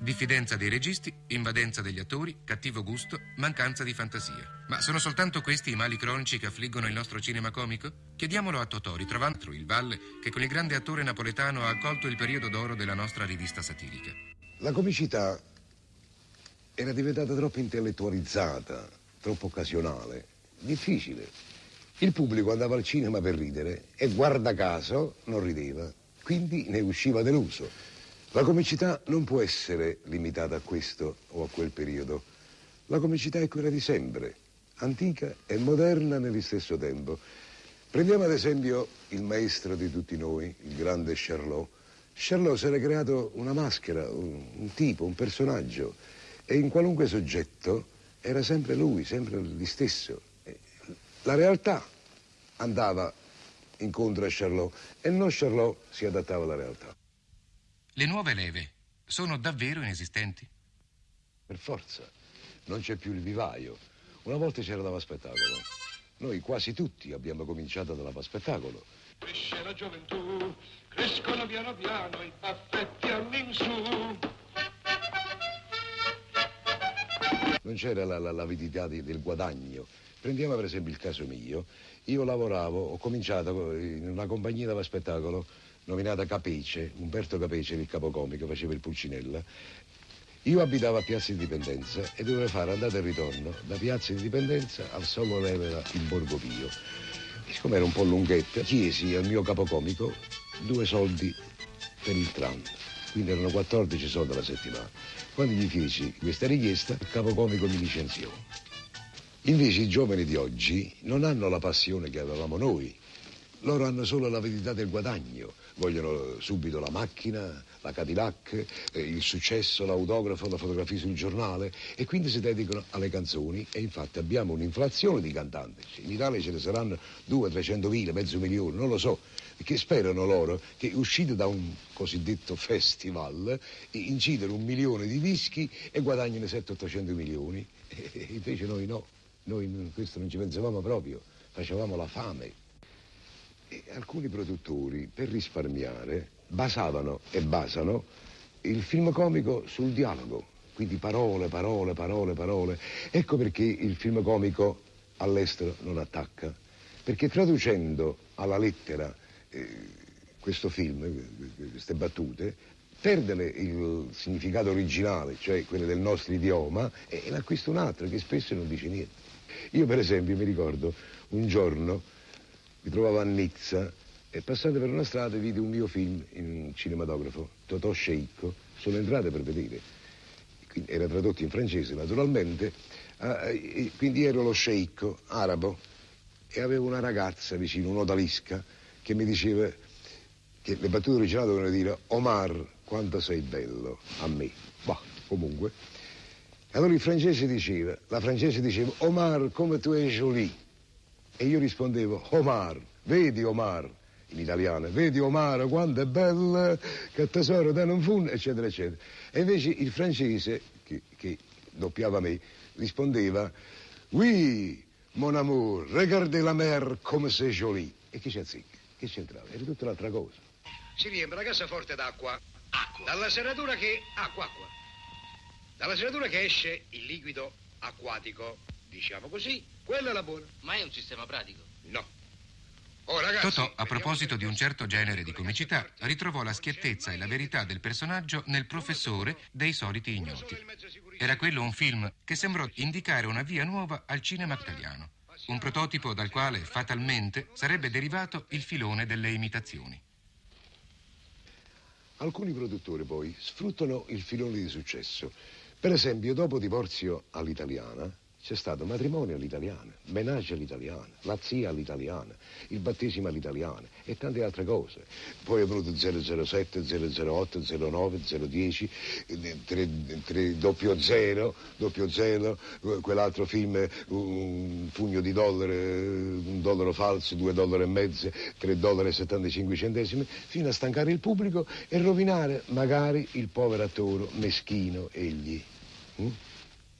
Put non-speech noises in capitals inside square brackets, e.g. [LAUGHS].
Diffidenza dei registi, invadenza degli attori, cattivo gusto, mancanza di fantasia. Ma sono soltanto questi i mali cronici che affliggono il nostro cinema comico? Chiediamolo a Totò, ritrovando il Valle, che con il grande attore napoletano ha accolto il periodo d'oro della nostra rivista satirica. La comicità era diventata troppo intellettualizzata, troppo occasionale, difficile. Il pubblico andava al cinema per ridere e guarda caso non rideva, quindi ne usciva deluso. La comicità non può essere limitata a questo o a quel periodo. La comicità è quella di sempre, antica e moderna nello stesso tempo. Prendiamo ad esempio il maestro di tutti noi, il grande Charlot. Charlot si era creato una maschera, un, un tipo, un personaggio e in qualunque soggetto era sempre lui, sempre lui stesso. La realtà andava incontro a Charlot e non Charlot si adattava alla realtà. Le nuove leve sono davvero inesistenti? Per forza, non c'è più il vivaio. Una volta c'era dava spettacolo. Noi quasi tutti abbiamo cominciato dalla spettacolo. Cresce la gioventù, crescono piano piano i baffetti all'insù. non c'era la, la, l'avidità di, del guadagno. Prendiamo per esempio il caso mio. Io lavoravo, ho cominciato in una compagnia da spettacolo nominata Capece, Umberto Capece il capocomico, faceva il Pulcinella. Io abitavo a Piazza Indipendenza e dovevo fare andata e ritorno da Piazza Indipendenza al Solo Levera in Borgo Pio. E siccome era un po' lunghetta, chiesi al mio capocomico due soldi per il tram. Quindi erano 14 soldi alla settimana. Quando gli feci questa richiesta, il capocomico mi licenziò. Invece i giovani di oggi non hanno la passione che avevamo noi. Loro hanno solo l'avidità del guadagno, vogliono subito la macchina, la Cadillac, eh, il successo, l'autografo, la fotografia sul giornale e quindi si dedicano alle canzoni e infatti abbiamo un'inflazione di cantanti. In Italia ce ne saranno 200-300 mila, mezzo milione, non lo so, che sperano loro che uscite da un cosiddetto festival incidano un milione di dischi e guadagnino 700-800 milioni. [LAUGHS] E invece noi no, noi questo non ci pensavamo proprio, facevamo la fame. Alcuni produttori, per risparmiare, basavano e basano il film comico sul dialogo, quindi parole, parole, parole, parole. Ecco perché il film comico all'estero non attacca, perché traducendo alla lettera eh, questo film, queste battute, perde il significato originale, cioè quello del nostro idioma, e ne acquista un altro che spesso non dice niente. Io per esempio mi ricordo un giorno mi trovavo a Nizza e passando per una strada vidi un mio film in un cinematografo, Totò Sceicco, sono entrato per vedere. Quindi era tradotto in francese naturalmente, eh, quindi ero lo sceicco arabo e avevo una ragazza vicino, un'odalisca, che mi diceva che le battute originali dovevano dire Omar, quanto sei bello a me. Bah, comunque. Allora il francese diceva, la francese diceva Omar, come tu es jolie. E io rispondevo, Omar, vedi Omar, in italiano, vedi Omar quanto è bella, che tesoro te non fu, eccetera, eccetera. E invece il francese, che, che doppiava me, rispondeva, oui, mon amour, regardez la mer come c'est jolie. E chi c'è azzicca? Che c'entrava? Era tutta un'altra cosa. Si riempie la cassaforte d'acqua. Acqua. Dalla serratura che... Acqua, acqua. Dalla serratura che esce il liquido acquatico, diciamo così, quella è la buona. Ma è un sistema pratico? No. Oh, ragazzi, Totò, a proposito di un certo genere di comicità, ritrovò la schiettezza e la verità del personaggio nel professore dei soliti ignoti. Era quello un film che sembrò indicare una via nuova al cinema italiano, un prototipo dal quale fatalmente sarebbe derivato il filone delle imitazioni. Alcuni produttori poi sfruttano il filone di successo. Per esempio, dopo divorzio all'italiana, c'è stato matrimonio all'italiana, menage all'italiana, la zia all'italiana, il battesimo all'italiana e tante altre cose. Poi è venuto 007, 008, 09, 010, 3, 3, doppio zero, doppio zero, quell'altro film, un pugno di dollari, un dollaro falso, due dollari e mezzo, 3 dollari e 75 centesimi, fino a stancare il pubblico e rovinare magari il povero attore meschino egli. Mm?